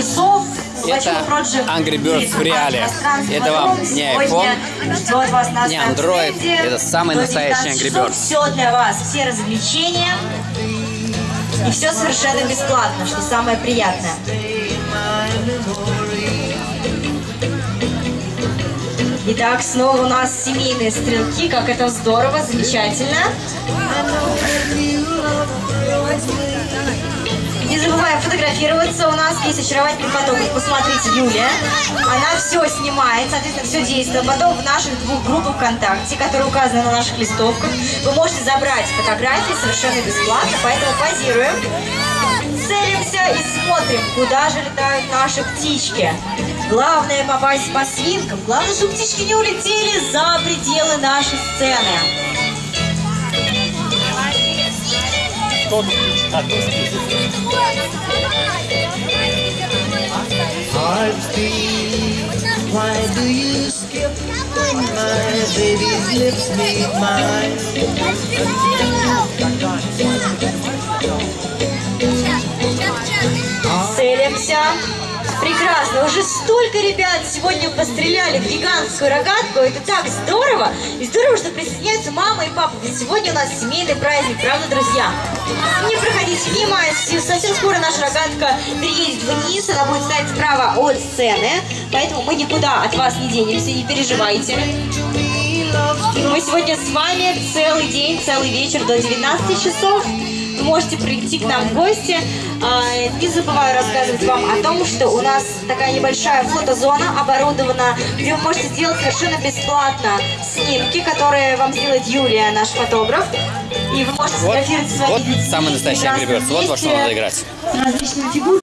часов. Это Angry Birds в реале. Это вам не iPhone, не Android, это самый настоящий Angry Birds. Все для вас, все развлечения. И все совершенно бесплатно, что самое приятное. Итак, снова у нас семейные стрелки, как это здорово, замечательно. Фотографироваться, у нас есть очаровательный фотограф. Посмотрите, Юлия. Она все снимает, соответственно, все действует. Потом в наших двух группах ВКонтакте, которые указаны на наших листовках, вы можете забрать фотографии совершенно бесплатно, поэтому позируем целимся и смотрим, куда же летают наши птички. Главное попасть по свинкам. Главное, чтобы птички не улетели за пределы нашей сцены. Why do you skip my baby's lips meet mine? Целимся. Прекрасно. Уже столько ребят сегодня постреляли в гигантскую рогатку. Это так здорово. И здорово, что присоединяются мама и папа. Ведь сегодня у нас семейный праздник, правда, друзья? Не проходите мимо. Совсем скоро наша рогатка переедет вниз. Она будет стоять справа от сцены. Поэтому мы никуда от вас не денемся, не переживайте. Мы сегодня с вами целый день, целый вечер до 19 часов. Можете прийти к нам в гости. А, Не забываю рассказывать вам о том, что у нас такая небольшая фотозона оборудована, где вы можете сделать совершенно бесплатно снимки, которые вам сделает Юлия, наш фотограф. И вы можете Вот, сфотографировать свои вот самый настоящий Birds. Вот во что надо играть.